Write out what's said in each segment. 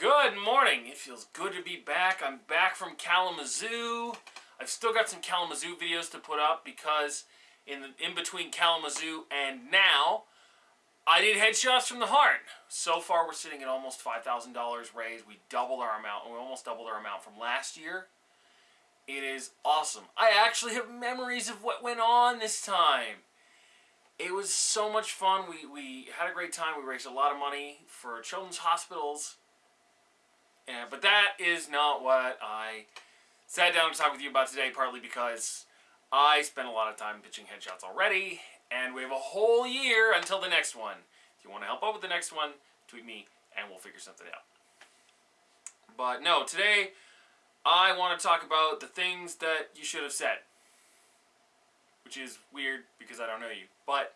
Good morning. It feels good to be back. I'm back from Kalamazoo. I've still got some Kalamazoo videos to put up because in the, in between Kalamazoo and now, I did headshots from the heart. So far, we're sitting at almost $5,000 raised. We doubled our amount. We almost doubled our amount from last year. It is awesome. I actually have memories of what went on this time. It was so much fun. We, we had a great time. We raised a lot of money for children's hospitals. But that is not what I sat down to talk with you about today, partly because I spent a lot of time pitching headshots already, and we have a whole year until the next one. If you want to help out with the next one, tweet me and we'll figure something out. But no, today I want to talk about the things that you should have said. Which is weird because I don't know you. But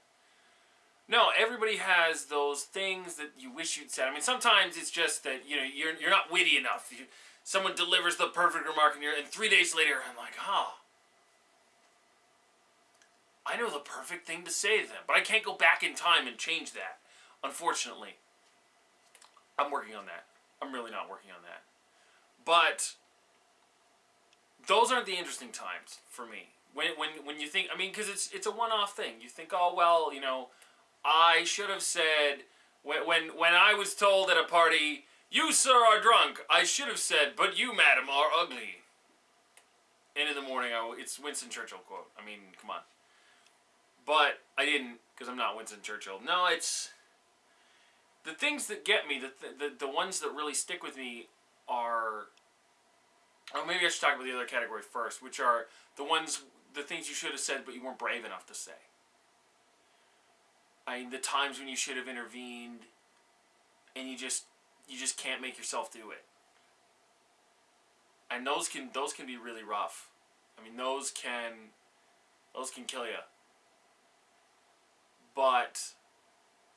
no, everybody has those things that you wish you'd said. I mean, sometimes it's just that, you know, you're, you're not witty enough. You, someone delivers the perfect remark and, you're, and three days later I'm like, oh, I know the perfect thing to say to them, but I can't go back in time and change that, unfortunately. I'm working on that. I'm really not working on that. But those aren't the interesting times for me. When, when, when you think, I mean, because it's, it's a one-off thing. You think, oh, well, you know, I should have said, when, when, when I was told at a party, you, sir, are drunk, I should have said, but you, madam, are ugly. And in the morning, I, it's Winston Churchill quote. I mean, come on. But I didn't because I'm not Winston Churchill. No, it's the things that get me, the, th the, the ones that really stick with me are, oh, maybe I should talk about the other category first, which are the ones, the things you should have said but you weren't brave enough to say. I the times when you should have intervened and you just, you just can't make yourself do it. And those can, those can be really rough. I mean, those can, those can kill you. But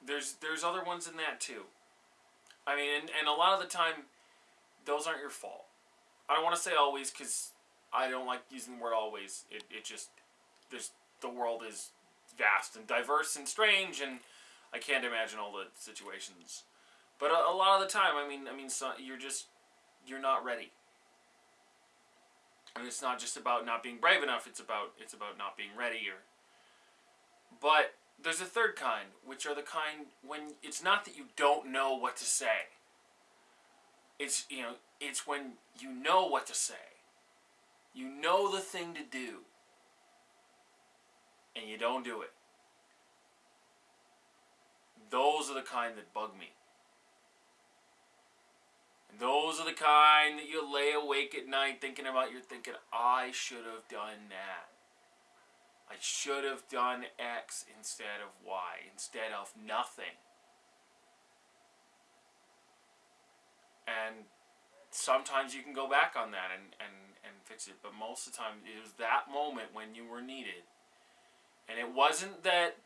there's there's other ones in that too. I mean, and, and a lot of the time, those aren't your fault. I don't want to say always because I don't like using the word always. It, it just, there's, the world is vast and diverse and strange and I can't imagine all the situations. But a, a lot of the time, I mean, I mean, so, you're just, you're not ready. And it's not just about not being brave enough, it's about, it's about not being ready or, but there's a third kind, which are the kind when it's not that you don't know what to say. It's, you know, it's when you know what to say. You know the thing to do. And you don't do it. Those are the kind that bug me. And those are the kind that you lay awake at night thinking about. You're thinking, I should have done that. I should have done X instead of Y, instead of nothing. And sometimes you can go back on that and, and, and fix it, but most of the time it was that moment when you were needed. And it wasn't that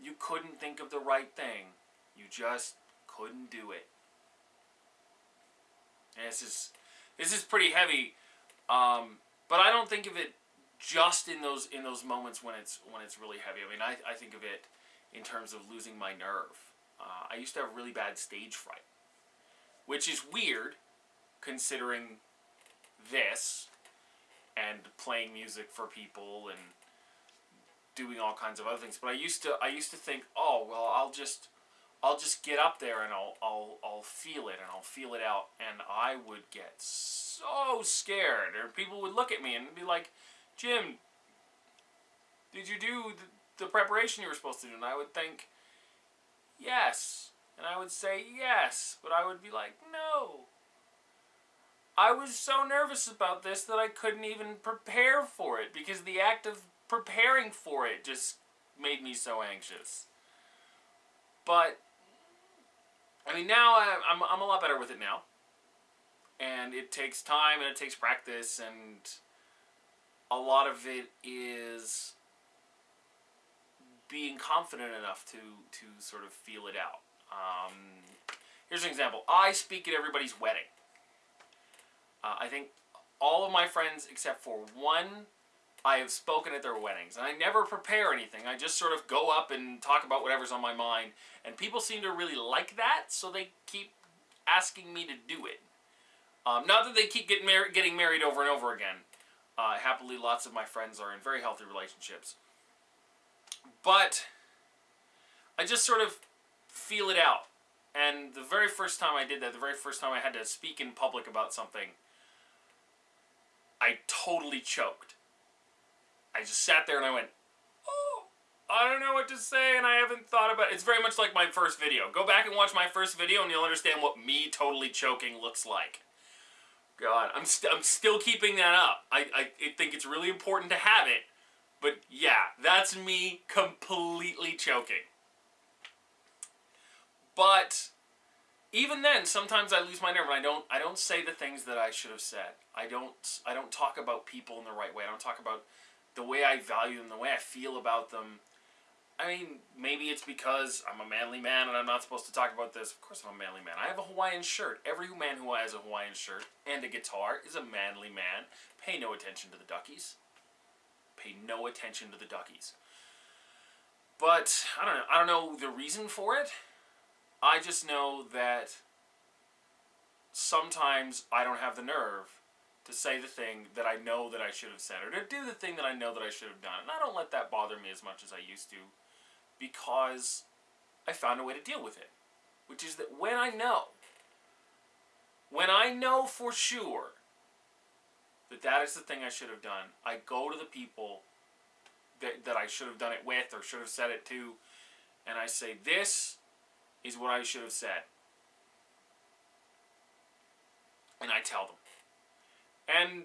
you couldn't think of the right thing, you just couldn't do it. And this is, this is pretty heavy, um, but I don't think of it just in those in those moments when it's when it's really heavy. I mean, I, I think of it in terms of losing my nerve. Uh, I used to have really bad stage fright, which is weird considering this and playing music for people and doing all kinds of other things. But I used to I used to think, oh well, I'll just I'll just get up there and I'll I'll I'll feel it and I'll feel it out, and I would get so scared, or people would look at me and be like Jim, did you do the, the preparation you were supposed to do? And I would think, yes. And I would say yes, but I would be like, no. I was so nervous about this that I couldn't even prepare for it because the act of preparing for it just made me so anxious. But, I mean, now I'm, I'm a lot better with it now. And it takes time and it takes practice and a lot of it is being confident enough to to sort of feel it out. Um, here's an example. I speak at everybody's wedding. Uh, I think all of my friends except for one I have spoken at their weddings. And I never prepare anything. I just sort of go up and talk about whatever's on my mind. And people seem to really like that, so they keep asking me to do it. Um, not that they keep getting, mar- getting married over and over again. Uh, happily, lots of my friends are in very healthy relationships. But I just sort of feel it out. And the very first time I did that, the very first time I had to speak in public about something, I totally choked. I just sat there and I went, oh, I don't know what to say and I haven't thought about it. It's very much like my first video. Go back and watch my first video and you'll understand what me totally choking looks like. God, I'm, st I'm still keeping that up. I, I think it's really important to have it. But yeah, that's me completely choking. But even then, sometimes I lose my nerve and I don't I don't say the things that I should have said. I don't I don't talk about people in the right way. I don't talk about the way I value them, the way I feel about them. I mean, maybe it's because I'm a manly man and I'm not supposed to talk about this. Of course I'm a manly man. I have a Hawaiian shirt. Every man who has a Hawaiian shirt and a guitar is a manly man. Pay no attention to the duckies. Pay no attention to the duckies. But I don't know. I don't know the reason for it. I just know that sometimes I don't have the nerve to say the thing that I know that I should have said or to do the thing that I know that I should have done. And I don't let that bother me as much as I used to because I found a way to deal with it. Which is that when I know, when I know for sure that that is the thing I should have done, I go to the people that, that I should have done it with or should have said it to, and I say, this is what I should have said. And I tell them. And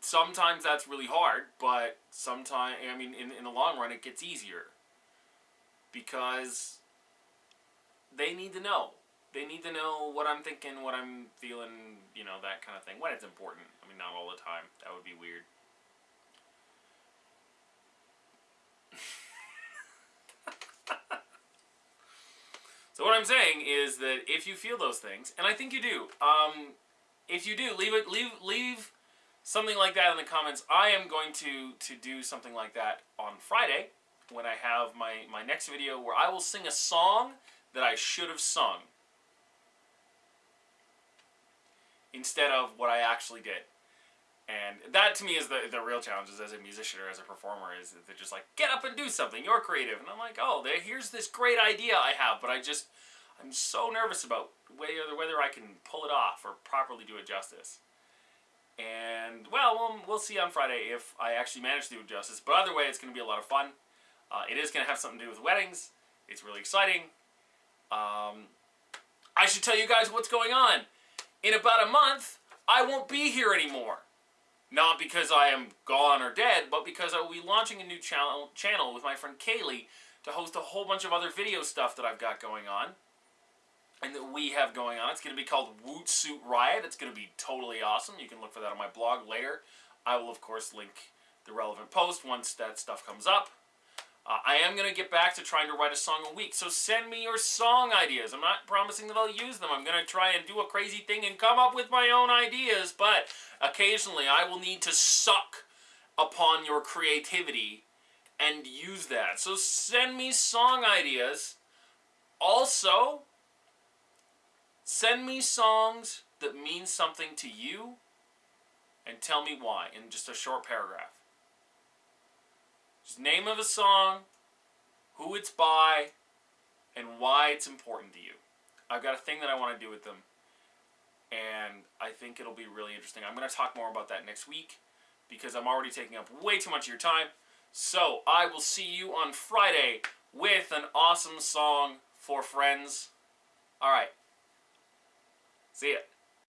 sometimes that's really hard, but sometimes, I mean, in, in the long run, it gets easier. Because they need to know. They need to know what I'm thinking, what I'm feeling, you know, that kind of thing. When it's important. I mean, not all the time. That would be weird. so what I'm saying is that if you feel those things, and I think you do, um, if you do, leave it, leave, leave something like that in the comments. I am going to to do something like that on Friday when I have my my next video where I will sing a song that I should have sung instead of what I actually did. And that to me is the, the real challenge is as a musician or as a performer is they're just like, get up and do something, you're creative. And I'm like, oh, there, here's this great idea I have, but I just, I'm so nervous about whether, whether I can pull it off or properly do it justice. And, well, we'll, we'll see on Friday if I actually manage to do it justice. But either way, it's going to be a lot of fun. Uh, it is going to have something to do with weddings. It's really exciting. Um, I should tell you guys what's going on. In about a month, I won't be here anymore. Not because I am gone or dead, but because I will be launching a new channel, channel with my friend Kaylee to host a whole bunch of other video stuff that I've got going on and that we have going on. It's going to be called Woot Suit Riot. It's going to be totally awesome. You can look for that on my blog later. I will, of course, link the relevant post once that stuff comes up. Uh, I am going to get back to trying to write a song a week, so send me your song ideas. I'm not promising that I'll use them. I'm going to try and do a crazy thing and come up with my own ideas, but occasionally I will need to suck upon your creativity and use that. So send me song ideas. Also, Send me songs that mean something to you and tell me why in just a short paragraph. Just name of a song, who it's by, and why it's important to you. I've got a thing that I want to do with them, and I think it'll be really interesting. I'm going to talk more about that next week because I'm already taking up way too much of your time. So I will see you on Friday with an awesome song for friends. All right. See ya.